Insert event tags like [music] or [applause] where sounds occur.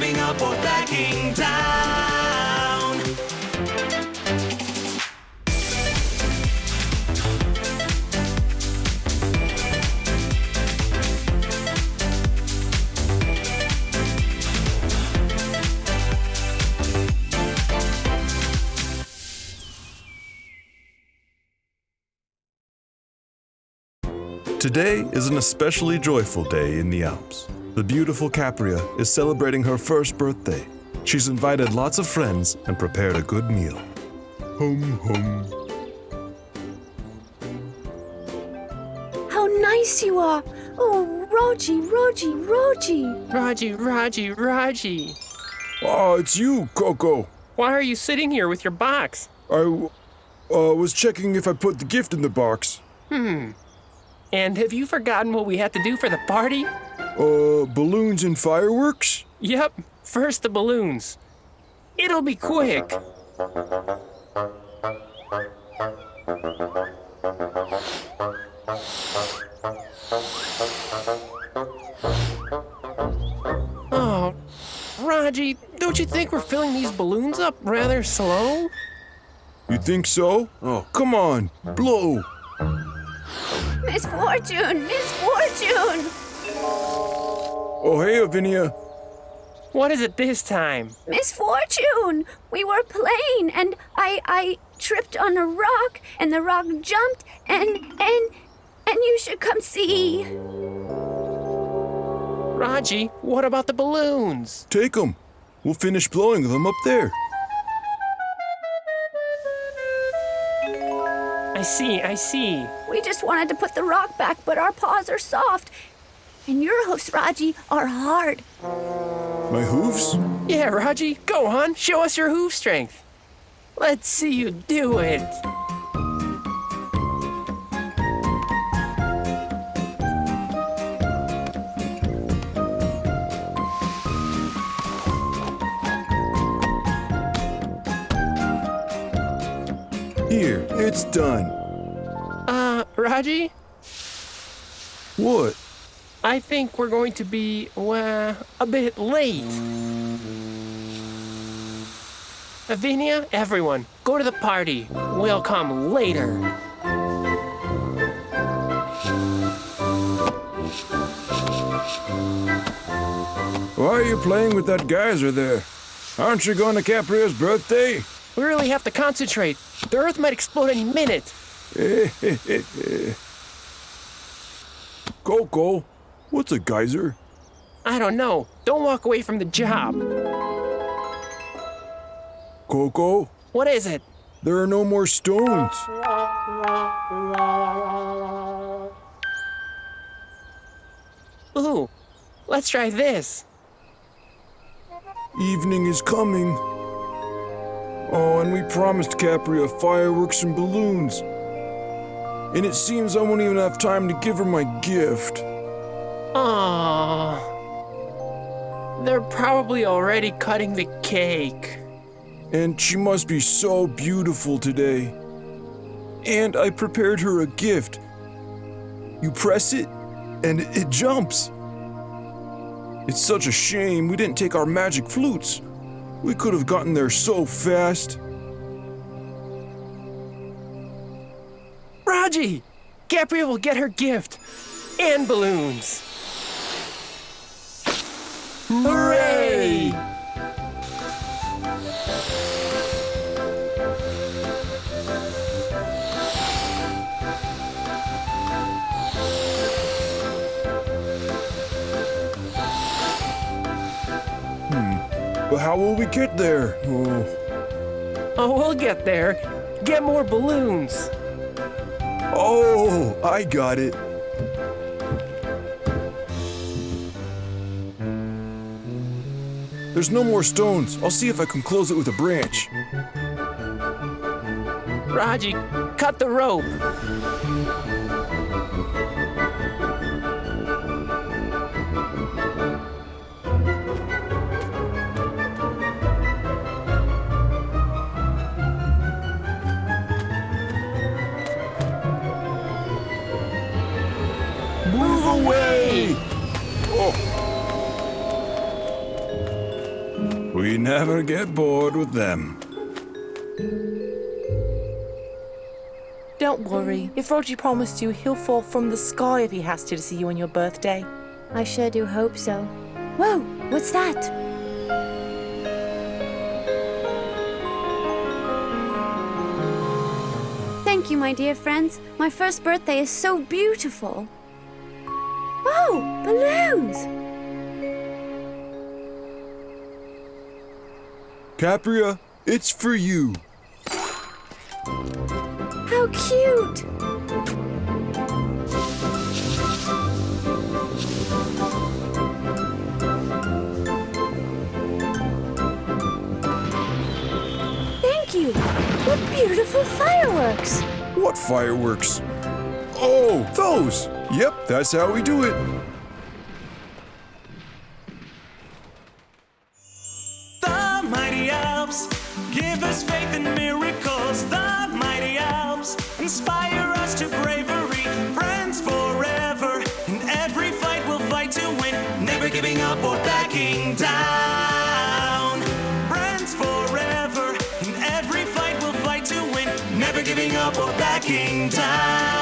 giving up or backing down. Today is an especially joyful day in the Alps. The beautiful Capria is celebrating her first birthday. She's invited lots of friends and prepared a good meal. Hum hum. How nice you are! Oh, Roji, Roji, Roji! Raji, Raji, Raji. Ah, it's you, Coco. Why are you sitting here with your box? I uh, was checking if I put the gift in the box. Hmm. And have you forgotten what we had to do for the party? Uh, balloons and fireworks? Yep, first the balloons. It'll be quick. Oh, Raji, don't you think we're filling these balloons up rather slow? You think so? Oh, come on, blow. Misfortune! Misfortune! Oh, hey, Avinia. What is it this time? Misfortune! We were playing and I I tripped on a rock and the rock jumped and and and you should come see. Raji, what about the balloons? Take them. We'll finish blowing them up there. I see, I see. We just wanted to put the rock back, but our paws are soft. And your hoofs, Raji, are hard. My hooves? Yeah, Raji, go on, show us your hoof strength. Let's see you do it. Here, it's done. Uh, Raji, What? I think we're going to be, well, a bit late. Avinia, everyone, go to the party. We'll come later. Why are you playing with that geyser there? Aren't you going to Capria's birthday? We really have to concentrate. The Earth might explode any minute. [laughs] Coco, what's a geyser? I don't know. Don't walk away from the job. Coco, What is it? there are no more stones. Ooh, let's try this. Evening is coming. Oh, and we promised Capria fireworks and balloons. And it seems I won't even have time to give her my gift. Aww. They're probably already cutting the cake. And she must be so beautiful today. And I prepared her a gift. You press it, and it, jumps. It's such a shame we didn't take our magic flutes. We could have gotten there so fast. Raji! Gabrielle will get her gift. And balloons. Hooray! Hmm. But how will we get there? Oh, Oh, we'll get there. Get more balloons. oh I got it. There's no more stones. I'll see if I can close it with a branch. Raji, cut the rope. We never get bored with them. Don't worry. If Roger promised you, he'll fall from the sky if he has to to see you on your birthday. I sure do hope so. Whoa, what's that? Thank you, my dear friends. My first birthday is so beautiful. Oh, balloons! Capria, it's for you. How cute! Thank you! What beautiful fireworks! What fireworks? Oh, those! Yep, that's how we do it. Give us faith in miracles. The mighty Alps inspire us to bravery. Friends forever. In every fight, we'll fight to win. Never giving up or backing down. Friends forever. In every fight, we'll fight to win. Never giving up or backing down.